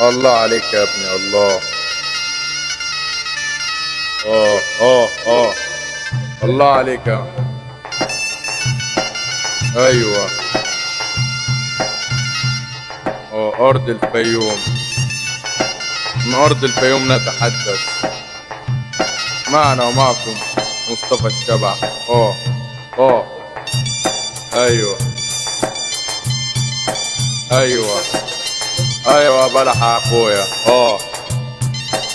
الله عليك يا ابني الله. آه آه آه الله عليك يا أيوه. آه أرض الفيوم. من أرض الفيوم نتحدث. معنا ومعكم مصطفى الشبع. آه آه أيوه. أيوه. أيوه بلح يا أخويا. آه.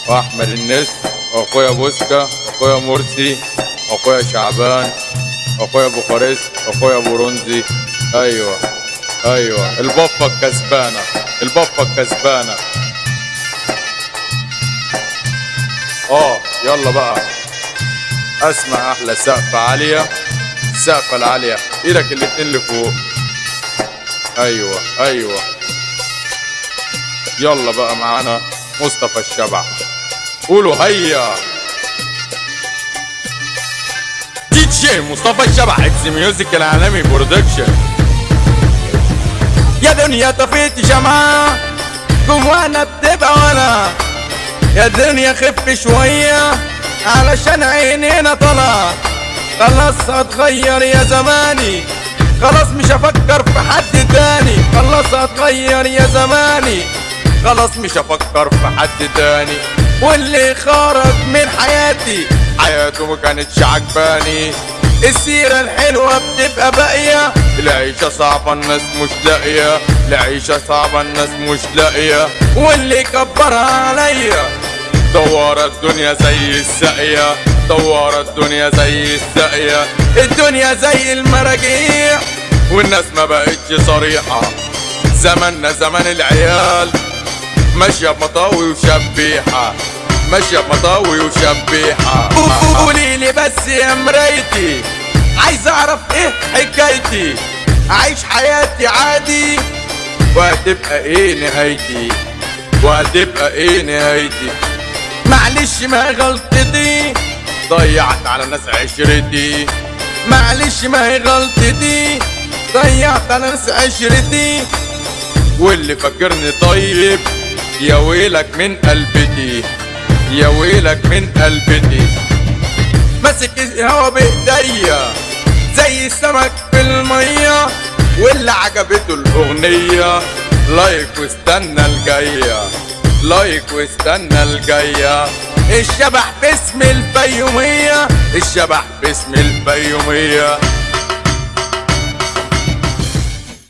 وأحمد النسر واخويا بوسكا واخويا مرسي واخويا شعبان واخويا بوخارست واخويا برونزي أيوه أيوه. البفة الكسبانة البفة الكسبانة. آه يلا بقى. أسمع أحلى سقفة عالية السقفه العالية. إيدك الاتنين لفوق. أيوه أيوه. يلا بقى معانا مصطفى الشبع قولوا هيا. دي جي مصطفى الشبع X Music العالمي Production يا دنيا طفيت شمعة جوانا بتبقى وأنا يا دنيا خف شوية علشان عينينا طلع خلاص هتغير يا زماني. خلاص مش هفكر في حد تاني. خلاص هتغير يا زماني. خلاص مش هفكر في حد تاني. واللي خرج من حياتي حياته ما كانتش عجباني. السيرة الحلوة بتبقى باقية. العيشة صعبة الناس مش لاقية. العيشة صعبة الناس مش لاقية. واللي كبرها عليا. دوار الدنيا زي الساقية. دوار الدنيا زي الساقية. الدنيا زي المراجيح والناس ما بقتش صريحة. زماننا زمان العيال. ماشية بمطاوي وشبيحة. ماشية بمطاوي وشبيحة. قولي لي بس يا مرايتي عايز أعرف إيه حكايتي؟ اعيش حياتي عادي. وهتبقى إيه نهايتي؟ وهتبقى إيه نهايتي؟ معلش ما غلطتي. ضيعت على ناس عشرتي. معلش ما هي غلطتي. ضيعت على ناس عشرتي. واللي فاكرني طيب يا ويلك من قلبتي يا ويلك من قلبتي ماسك الهوا بايديا زي السمك في المية واللي عجبته الأغنية. like واستنى الجاية like واستنى الجاية. الشبح باسم الفيومية الشبح باسم الفيومية